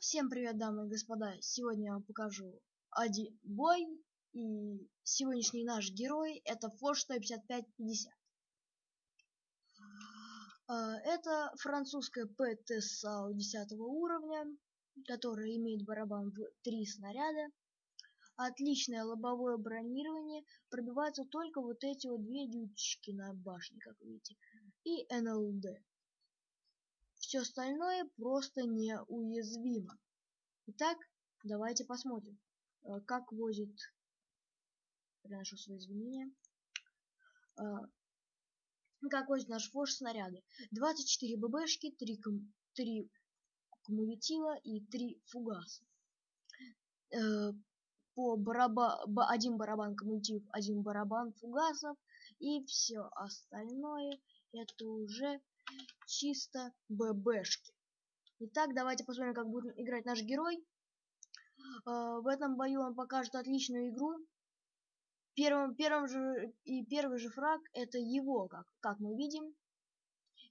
Всем привет, дамы и господа! Сегодня я вам покажу один бой, и сегодняшний наш герой это Форш 15550. А, это французская ПТСАУ 10 уровня, которая имеет барабан в три снаряда. Отличное лобовое бронирование, пробиваются только вот эти вот две дючки на башне, как видите, и НЛД. Все остальное просто неуязвимо. Итак, давайте посмотрим, э, как возит... Приношу свои извинения. Э, как возит наш форш снаряды. 24 ББшки, 3, ком... 3 кумулятива и 3 фугаса. Э, по бараба... один барабан кумулятив, один барабан фугасов и все остальное это уже чисто ББшки. Итак, давайте посмотрим, как будет играть наш герой. А, в этом бою он покажет отличную игру. Первым, первым же и первый же фраг это его, как, как мы видим.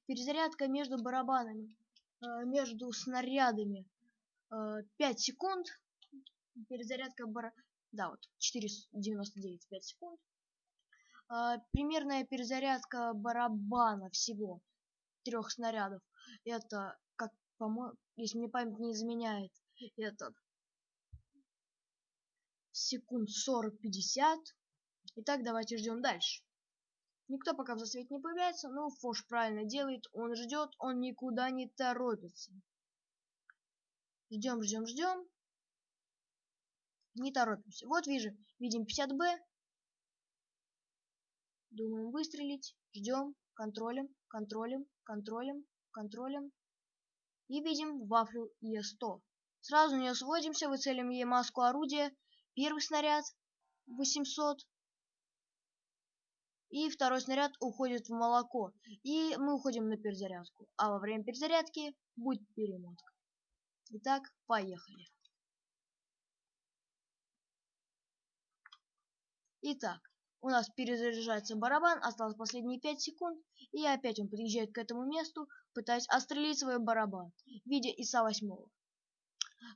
Перезарядка между барабанами, а, между снарядами 5 а, секунд. Перезарядка бара... Да, вот, 4,99, 5 секунд. Примерная перезарядка барабана всего трех снарядов. Это, как по-моему, если мне память не изменяет, это секунд 40-50. Итак, давайте ждем дальше. Никто пока в засвете не появляется, но Фош правильно делает, он ждет, он никуда не торопится. Ждем, ждем, ждем. Не торопимся. Вот вижу, видим 50Б. Думаем выстрелить. Ждем, контролем, контролем, контролем, контролем. И видим вафлю Е100. Сразу на нее сводимся, выцелим ей маску орудия. Первый снаряд 800. И второй снаряд уходит в молоко. И мы уходим на перезарядку. А во время перезарядки будет перемотка. Итак, поехали. Итак, у нас перезаряжается барабан, осталось последние 5 секунд, и опять он подъезжает к этому месту, пытаясь отстрелить свой барабан в виде ИСа-8.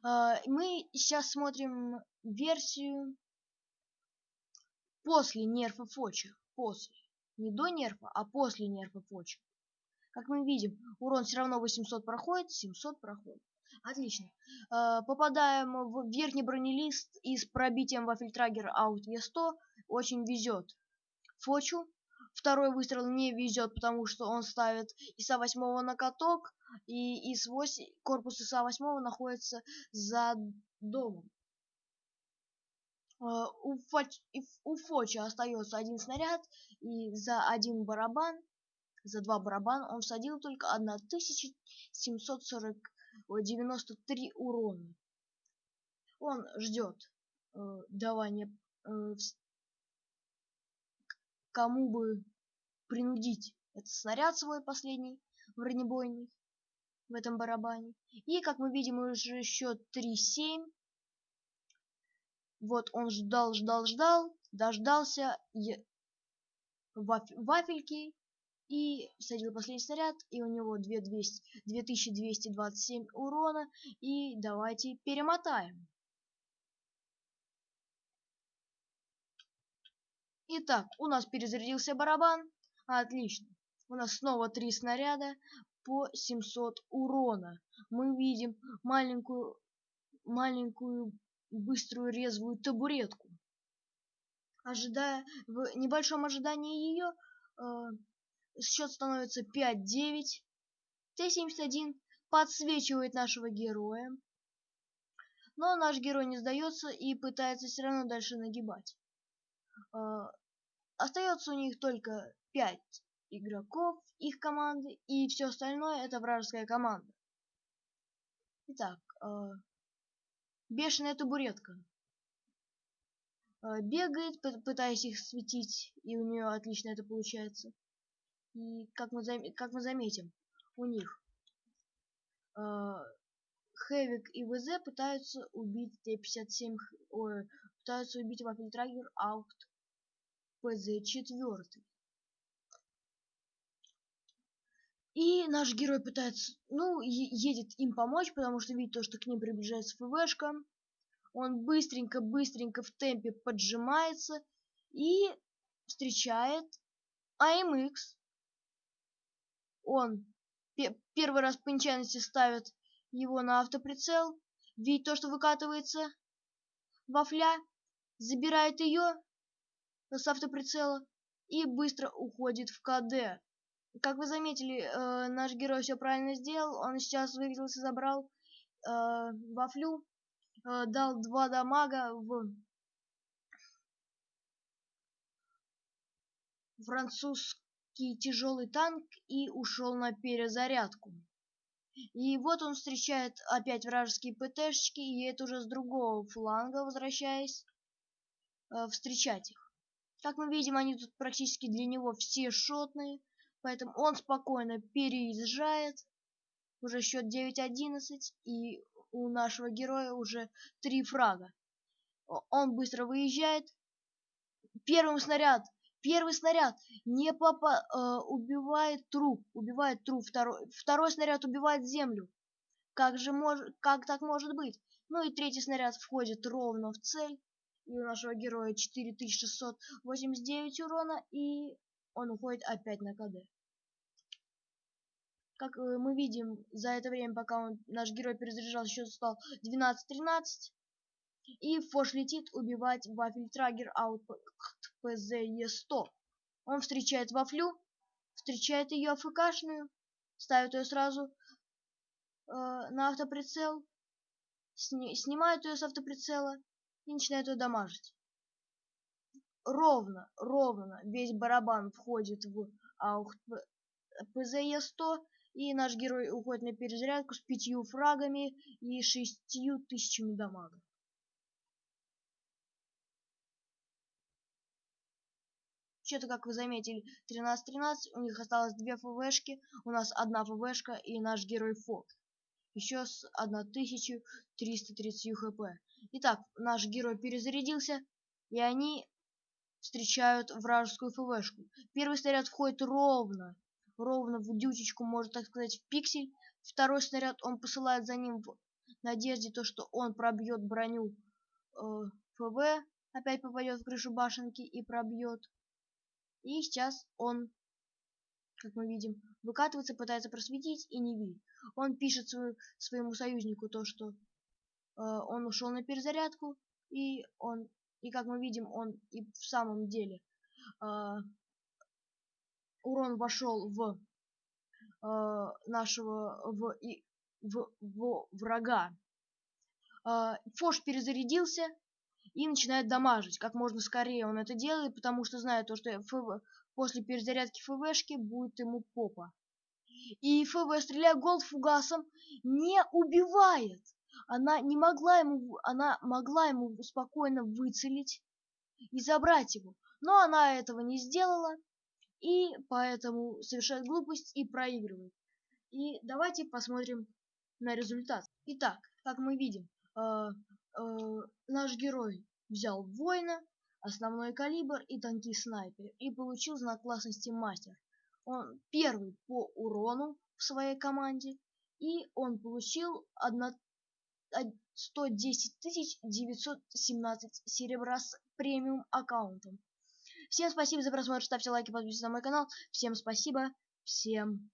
А, мы сейчас смотрим версию после нерфа Фоча. После. Не до нерфа, а после нерфа Фоча. Как мы видим, урон все равно 800 проходит, 700 проходит. Отлично. Э, попадаем в верхний бронелист и с пробитием вафельтрагера аут Е100 очень везет. Фочу. Второй выстрел не везет, потому что он ставит ИСа 8 на каток, и ИС 8, корпус ИСа 8 находится за домом. Э, у, Фоч, у Фоча остается один снаряд, и за один барабан, за два барабана он всадил только 1740 93 урона. Он ждет э, давания э, кому бы принудить этот снаряд свой последний бронебойный в этом барабане. И как мы видим уже счет 3-7. Вот он ждал, ждал, ждал, дождался ваф вафельки и всадил последний снаряд, и у него 2200, 2227 урона, и давайте перемотаем. Итак, у нас перезарядился барабан, отлично. У нас снова три снаряда по 700 урона. Мы видим маленькую, маленькую быструю резвую табуретку. Ожидая, в небольшом ожидании ее, э, счет становится 5-9. Т-71 подсвечивает нашего героя. Но наш герой не сдается и пытается все равно дальше нагибать. Э, остается у них только 5 игроков их команды, и все остальное это вражеская команда. Итак, э, бешеная табуретка. Э, бегает, пытаясь их светить, и у нее отлично это получается. И как мы, зам... как мы заметим, у них э, Хэвик и ВЗ пытаются убить Т-57, ой, пытаются убить Вафельтрагер Аут ПЗ-4. И наш герой пытается, ну, едет им помочь, потому что видит то, что к ним приближается ФВшка. Он быстренько-быстренько в темпе поджимается и встречает АМХ. Он первый раз по нечаянности ставит его на автоприцел, видит то, что выкатывается вафля, забирает ее с автоприцела и быстро уходит в КД. Как вы заметили, э, наш герой все правильно сделал. Он сейчас вывелся, забрал э, вафлю, э, дал два дамага в французский тяжелый танк и ушел на перезарядку. И вот он встречает опять вражеские ПТшки, и это уже с другого фланга, возвращаясь, э, встречать их. Как мы видим, они тут практически для него все шотные. Поэтому он спокойно переезжает. Уже счет 9-11, и у нашего героя уже три фрага. Он быстро выезжает. Первым снаряд, первый снаряд не попа э, убивает труп, убивает труп. Второй, второй снаряд убивает землю. Как же может, как так может быть? Ну и третий снаряд входит ровно в цель. И у нашего героя 4689 урона, и он уходит опять на КД. Как э, мы видим, за это время, пока он, наш герой перезаряжал, счет стал 12-13. И Фош летит убивать Вафельтрагер аут ПЗЕ-100. Он встречает Вафлю, встречает ее АФКшную, ставит ее сразу э, на автоприцел, сни снимает ее с автоприцела и начинает ее дамажить. Ровно, ровно весь барабан входит в аут ПЗЕ-100 и наш герой уходит на перезарядку с пятью фрагами и шестью тысячами дамага. Что-то, как вы заметили, 13-13, у них осталось две ФВшки, у нас одна ФВшка и наш герой Фок. Еще с 1330 хп. Итак, наш герой перезарядился, и они встречают вражескую ФВшку. Первый снаряд входит ровно ровно в дючечку, можно так сказать, в пиксель. Второй снаряд он посылает за ним в надежде, то, что он пробьет броню э, ФВ, опять попадет в крышу башенки и пробьет. И сейчас он, как мы видим, выкатывается, пытается просветить и не видит. Он пишет свою, своему союзнику то, что э, он ушел на перезарядку, и он, и как мы видим, он и в самом деле э, урон вошел в э, нашего в, и, в, в врага. Э, Фош перезарядился и начинает дамажить. Как можно скорее он это делает, потому что знает то, что ФВ, после перезарядки ФВшки будет ему попа. И ФВ, стреляя голд фугасом, не убивает. Она не могла ему, она могла ему спокойно выцелить и забрать его. Но она этого не сделала и поэтому совершает глупость и проигрывает. И давайте посмотрим на результат. Итак, как мы видим, э, наш герой взял воина, основной калибр и танки снайпер и получил знак классности мастер. Он первый по урону в своей команде и он получил 1, 110 917 серебра с премиум аккаунтом. Всем спасибо за просмотр, ставьте лайки, подписывайтесь на мой канал. Всем спасибо, всем